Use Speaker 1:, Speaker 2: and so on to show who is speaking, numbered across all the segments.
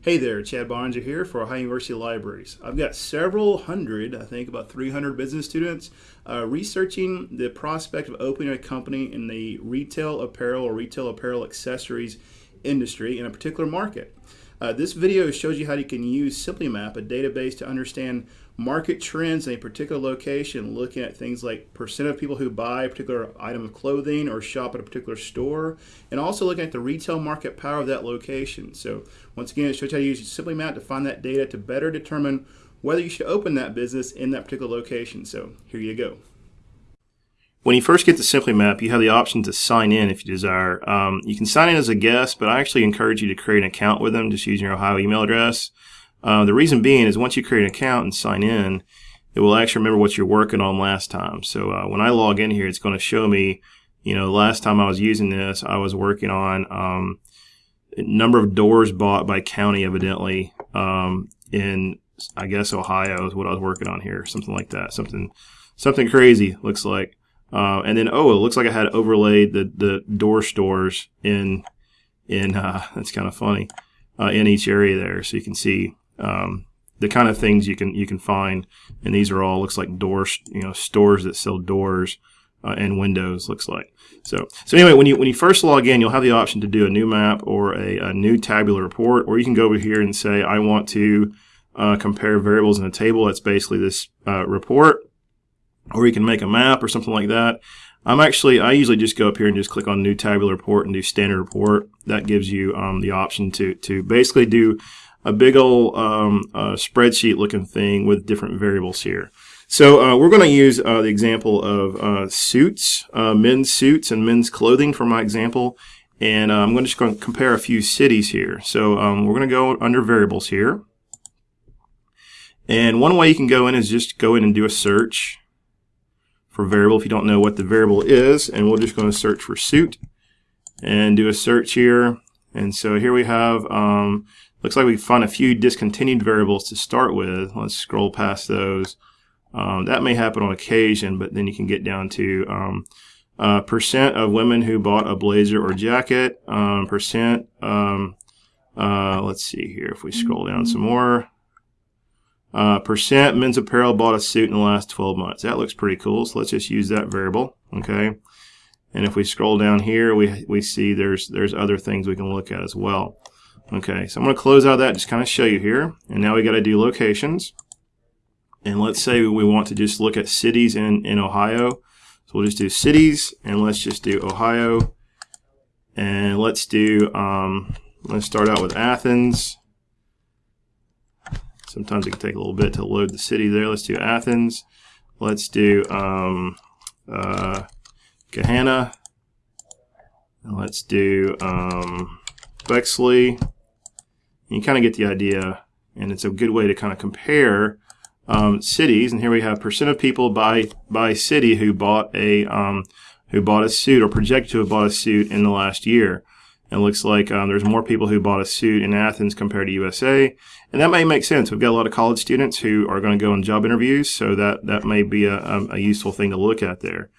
Speaker 1: Hey there, Chad Boeninger here for Ohio University Libraries. I've got several hundred, I think about 300 business students, uh, researching the prospect of opening a company in the retail apparel or retail apparel accessories industry in a particular market. Uh, this video shows you how you can use SimplyMap, a database to understand market trends in a particular location, looking at things like percent of people who buy a particular item of clothing or shop at a particular store, and also looking at the retail market power of that location. So once again, it shows you how to use SimplyMap to find that data to better determine whether you should open that business in that particular location. So here you go.
Speaker 2: When you first get to SimplyMap, you have the option to sign in if you desire. Um, you can sign in as a guest, but I actually encourage you to create an account with them just using your Ohio email address. Uh, the reason being is once you create an account and sign in, it will actually remember what you're working on last time. So uh, when I log in here, it's going to show me, you know, last time I was using this, I was working on um, number of doors bought by county, evidently, um, in I guess Ohio is what I was working on here, something like that, something something crazy looks like. Uh, and then oh, it looks like I had overlaid the the door stores in in uh, that's kind of funny uh, in each area there, so you can see um, the kind of things you can you can find, and these are all looks like doors, you know, stores that sell doors uh, and windows. Looks like so. So anyway, when you when you first log in, you'll have the option to do a new map or a, a new tabular report, or you can go over here and say I want to uh, compare variables in a table. That's basically this uh, report, or you can make a map or something like that. I'm actually, I usually just go up here and just click on new tabular report and do standard report. That gives you um, the option to, to basically do a big old um, uh, spreadsheet looking thing with different variables here. So uh, we're going to use uh, the example of uh, suits, uh, men's suits and men's clothing for my example. And uh, I'm going to just going to compare a few cities here. So um, we're going to go under variables here. And one way you can go in is just go in and do a search for variable if you don't know what the variable is. And we're just going to search for suit and do a search here. And so here we have um, Looks like we found a few discontinued variables to start with. Let's scroll past those. Um, that may happen on occasion, but then you can get down to um, uh, percent of women who bought a blazer or jacket, um, percent, um, uh, let's see here if we scroll down some more. Uh, percent men's apparel bought a suit in the last 12 months. That looks pretty cool, so let's just use that variable, okay? And if we scroll down here, we, we see there's, there's other things we can look at as well. Okay, so I'm going to close out that, just kind of show you here. And now we got to do locations. And let's say we want to just look at cities in, in Ohio. So we'll just do cities, and let's just do Ohio. And let's do, um, let's start out with Athens. Sometimes it can take a little bit to load the city there. Let's do Athens. Let's do um, uh, Gahanna. And let's do um, Bexley And you kind of get the idea, and it's a good way to kind of compare um, cities. And here we have percent of people by by city who bought a um, who bought a suit or projected to have bought a suit in the last year. It looks like um, there's more people who bought a suit in Athens compared to USA, and that may make sense. We've got a lot of college students who are going to go on job interviews, so that that may be a, a useful thing to look at there.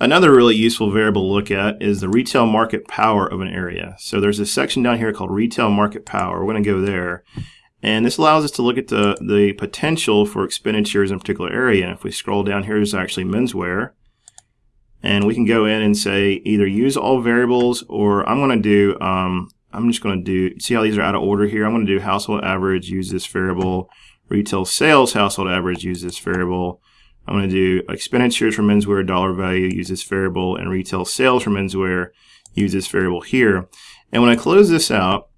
Speaker 2: Another really useful variable to look at is the retail market power of an area. So there's a section down here called retail market power. We're going to go there. And this allows us to look at the, the potential for expenditures in a particular area. And if we scroll down here, is actually menswear. And we can go in and say either use all variables or I'm going to do, um, I'm just going to do, see how these are out of order here. I'm going to do household average, use this variable. Retail sales household average, use this variable. I'm going to do expenditures for menswear, dollar value, use this variable, and retail sales for menswear, use this variable here. And when I close this out,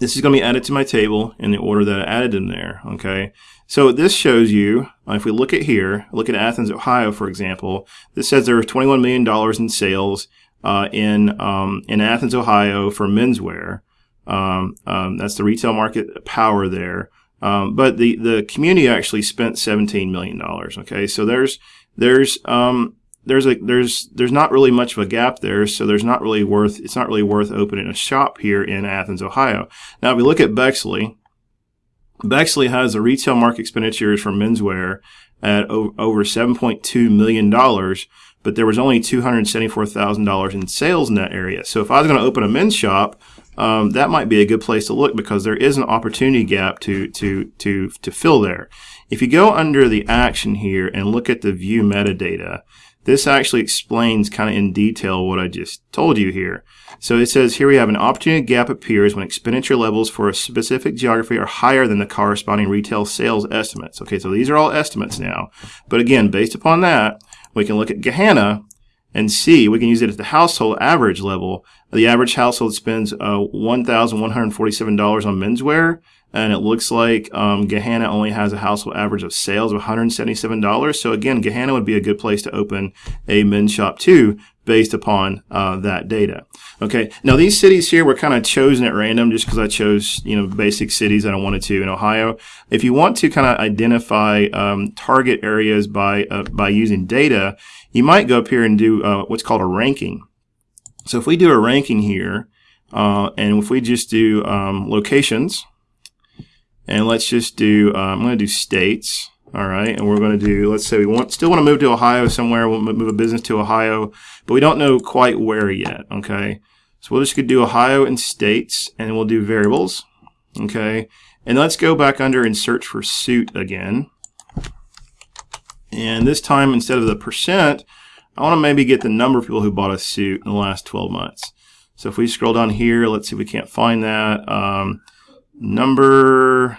Speaker 2: this is going to be added to my table in the order that I added them there, okay? So this shows you, if we look at here, look at Athens, Ohio, for example, this says there was $21 million in sales uh, in, um, in Athens, Ohio for menswear. Um, um, that's the retail market power there. Um, but the, the community actually spent $17 million. Okay. So there's, there's, um, there's a, there's, there's not really much of a gap there. So there's not really worth, it's not really worth opening a shop here in Athens, Ohio. Now, if we look at Bexley, Bexley has a retail market expenditures for menswear at over $7.2 million, but there was only $274,000 in sales in that area. So if I was going to open a men's shop, um, that might be a good place to look because there is an opportunity gap to to to to fill there. If you go under the action here and look at the view metadata, this actually explains kind of in detail what I just told you here. So it says here we have an opportunity gap appears when expenditure levels for a specific geography are higher than the corresponding retail sales estimates. Okay, so these are all estimates now. But again, based upon that, we can look at Gahanna and see, we can use it at the household average level. The average household spends uh, $1,147 on menswear and it looks like um, Gahanna only has a household average of sales of $177. So again, Gahanna would be a good place to open a men's shop too, based upon uh, that data. Okay, now these cities here were kind of chosen at random just because I chose you know basic cities that I wanted to in Ohio. If you want to kind of identify um, target areas by uh, by using data, you might go up here and do uh, what's called a ranking. So if we do a ranking here, uh, and if we just do um, locations and let's just do, uh, I'm going to do states. All right. And we're going to do, let's say we want, still want to move to Ohio somewhere. We'll move a business to Ohio, but we don't know quite where yet. Okay. So we'll just do Ohio and states and we'll do variables. Okay. And let's go back under and search for suit again. And this time, instead of the percent, I want to maybe get the number of people who bought a suit in the last 12 months. So if we scroll down here, let's see if we can't find that. Um, number,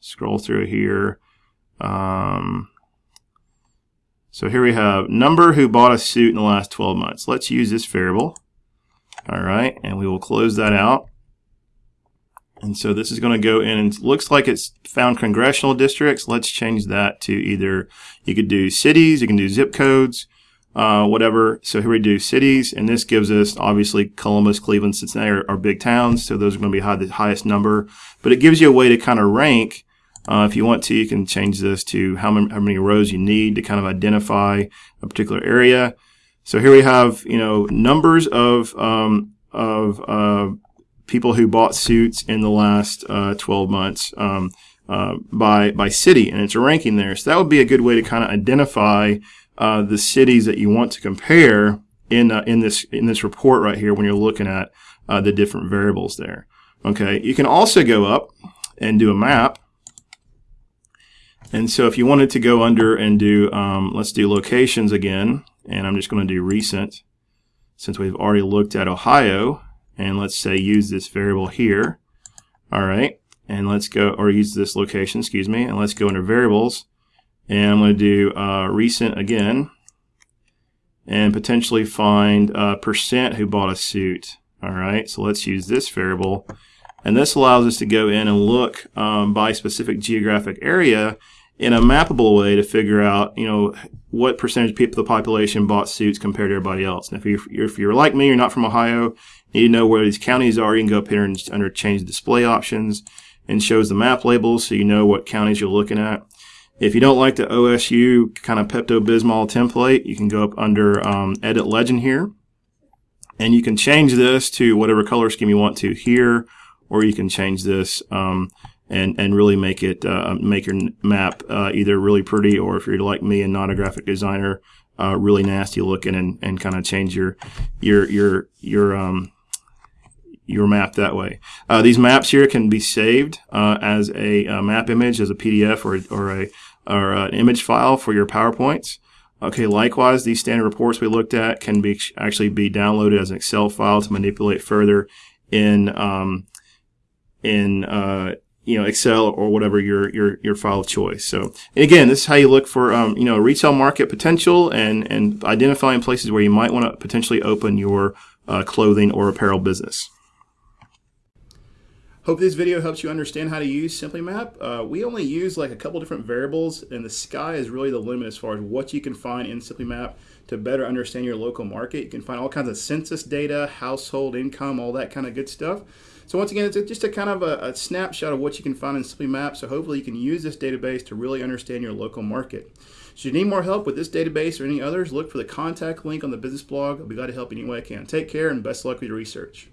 Speaker 2: scroll through here. Um, so here we have number who bought a suit in the last 12 months. Let's use this variable. All right, and we will close that out. And so this is going to go in and looks like it's found congressional districts. Let's change that to either, you could do cities, you can do zip codes, uh, whatever. So here we do cities, and this gives us obviously Columbus, Cleveland, Cincinnati are, are big towns, so those are going to be high, the highest number. But it gives you a way to kind of rank. Uh, if you want to, you can change this to how many, how many rows you need to kind of identify a particular area. So here we have, you know, numbers of um, of uh, people who bought suits in the last uh, 12 months um, uh, by by city, and it's a ranking there. So that would be a good way to kind of identify uh, the cities that you want to compare in uh, in this in this report right here when you're looking at the different variables there. Okay, you can also go up and do a map. And so if you wanted to go under and do, um, let's do locations again, and I'm just going to do recent since we've already looked at Ohio, and let's say use this variable here. All right, and let's go, or use this location, excuse me, and let's go under variables and I'm going to do uh, recent again and potentially find a percent who bought a suit. All right, so let's use this variable. And this allows us to go in and look um, by specific geographic area in a mappable way to figure out, you know, what percentage of people, the population bought suits compared to everybody else. And if you're, if you're like me, you're not from Ohio, you need to know where these counties are. You can go up here and under change display options and shows the map labels so you know what counties you're looking at. If you don't like the OSU kind of Pepto-Bismol template, you can go up under um, Edit Legend here. And you can change this to whatever color scheme you want to here, or you can change this um, and, and really make it uh, make your map uh, either really pretty or if you're like me and not a graphic designer, uh, really nasty looking and, and kind of change your your your your um, your map that way. Uh, these maps here can be saved uh, as a, a, map image, as a PDF or, or, a, or an image file for your PowerPoints. Okay, likewise, these standard reports we looked at can be actually be downloaded as an Excel file to manipulate further in um, in uh, you know Excel or whatever your your your file of choice. So again, this is how you look for um, you know retail market potential and and identifying places where you might want to potentially open your uh, clothing or apparel business.
Speaker 1: Hope this video helps you understand how to use SimplyMap. Uh, we only use like a couple different variables and the sky is really the limit as far as what you can find in SimplyMap to better understand your local market. You can find all kinds of census data, household income, all that kind of good stuff. So once again, it's just a kind of a, a snapshot of what you can find in SimplyMap. So hopefully you can use this database to really understand your local market. Should you need more help with this database or any others, look for the contact link on the business blog. I'll be glad to help any way I can. Take care and best luck with your research.